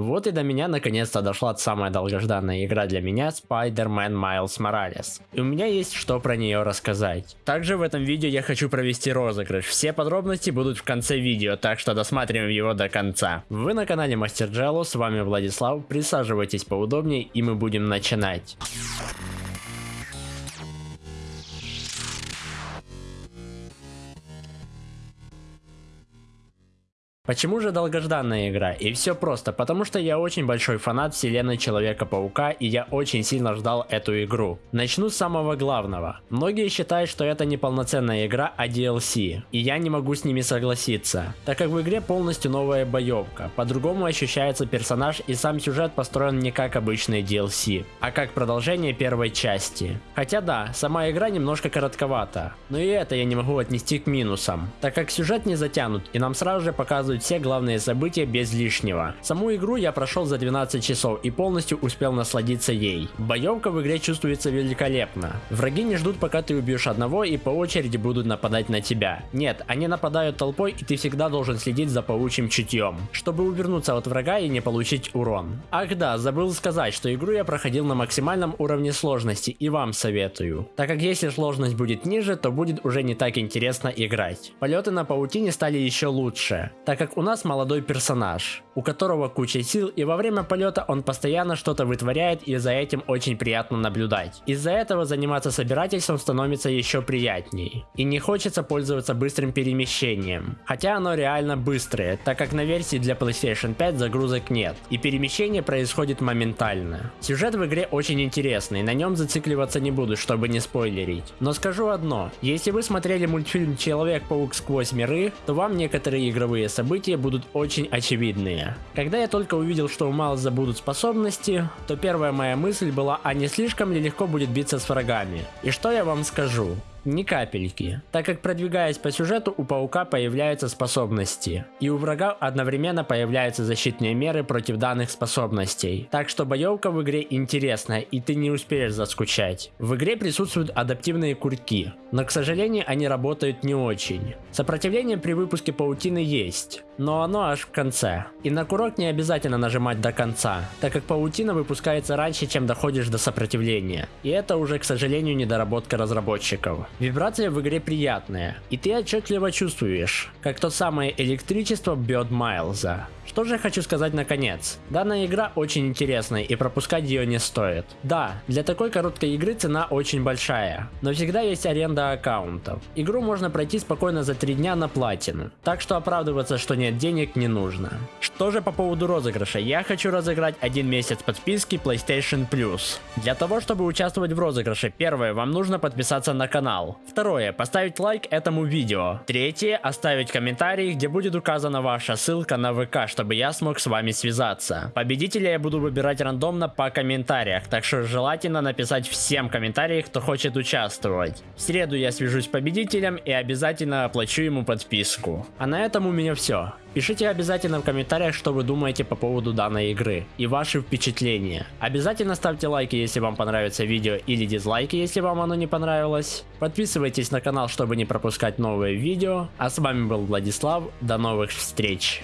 Вот и до меня наконец-то дошла самая долгожданная игра для меня Spider-Man Miles Morales. И у меня есть что про нее рассказать. Также в этом видео я хочу провести розыгрыш. Все подробности будут в конце видео, так что досматриваем его до конца. Вы на канале Мастер Джелло, с вами Владислав. Присаживайтесь поудобнее и мы будем начинать. Почему же долгожданная игра? И все просто, потому что я очень большой фанат вселенной Человека-паука и я очень сильно ждал эту игру. Начну с самого главного. Многие считают, что это не полноценная игра, а DLC. И я не могу с ними согласиться, так как в игре полностью новая боевка. По-другому ощущается персонаж и сам сюжет построен не как обычный DLC, а как продолжение первой части. Хотя да, сама игра немножко коротковата, но и это я не могу отнести к минусам, так как сюжет не затянут и нам сразу же показывают все главные события без лишнего. Саму игру я прошел за 12 часов и полностью успел насладиться ей. Боевка в игре чувствуется великолепно. Враги не ждут пока ты убьешь одного и по очереди будут нападать на тебя. Нет, они нападают толпой и ты всегда должен следить за паучьим чутьем, чтобы увернуться от врага и не получить урон. Ах да, забыл сказать, что игру я проходил на максимальном уровне сложности и вам советую. Так как если сложность будет ниже, то будет уже не так интересно играть. Полеты на паутине стали еще лучше, так как у нас молодой персонаж, у которого куча сил и во время полета он постоянно что-то вытворяет и за этим очень приятно наблюдать. Из-за этого заниматься собирательством становится еще приятней. И не хочется пользоваться быстрым перемещением. Хотя оно реально быстрое, так как на версии для PlayStation 5 загрузок нет. И перемещение происходит моментально. Сюжет в игре очень интересный, на нем зацикливаться не буду, чтобы не спойлерить. Но скажу одно, если вы смотрели мультфильм Человек-паук сквозь миры, то вам некоторые игровые события события будут очень очевидные. Когда я только увидел, что у Майлза будут способности, то первая моя мысль была, а не слишком ли легко будет биться с врагами. И что я вам скажу? Ни капельки, так как продвигаясь по сюжету у паука появляются способности, и у врага одновременно появляются защитные меры против данных способностей. Так что боевка в игре интересная и ты не успеешь заскучать. В игре присутствуют адаптивные курки, но к сожалению они работают не очень. Сопротивление при выпуске паутины есть, но оно аж в конце. И на курок не обязательно нажимать до конца, так как паутина выпускается раньше, чем доходишь до сопротивления. И это уже, к сожалению, недоработка разработчиков. Вибрация в игре приятная, и ты отчетливо чувствуешь, как то самое электричество бьет Майлза. Что же я хочу сказать наконец. Данная игра очень интересная и пропускать ее не стоит. Да, для такой короткой игры цена очень большая, но всегда есть аренда аккаунтов. Игру можно пройти спокойно за 3 дня на платину, так что оправдываться, что нет денег не нужно. Что же по поводу розыгрыша, я хочу разыграть один месяц подписки PlayStation Plus. Для того, чтобы участвовать в розыгрыше, первое, вам нужно подписаться на канал. Второе, поставить лайк этому видео. Третье, оставить комментарий, где будет указана ваша ссылка на ВК, чтобы я смог с вами связаться. Победителя я буду выбирать рандомно по комментариях, так что желательно написать всем комментариях, кто хочет участвовать. В среду я свяжусь с победителем и обязательно оплачу ему подписку. А на этом у меня все. Пишите обязательно в комментариях, что вы думаете по поводу данной игры и ваши впечатления. Обязательно ставьте лайки, если вам понравится видео или дизлайки, если вам оно не понравилось. Подписывайтесь на канал, чтобы не пропускать новые видео. А с вами был Владислав, до новых встреч.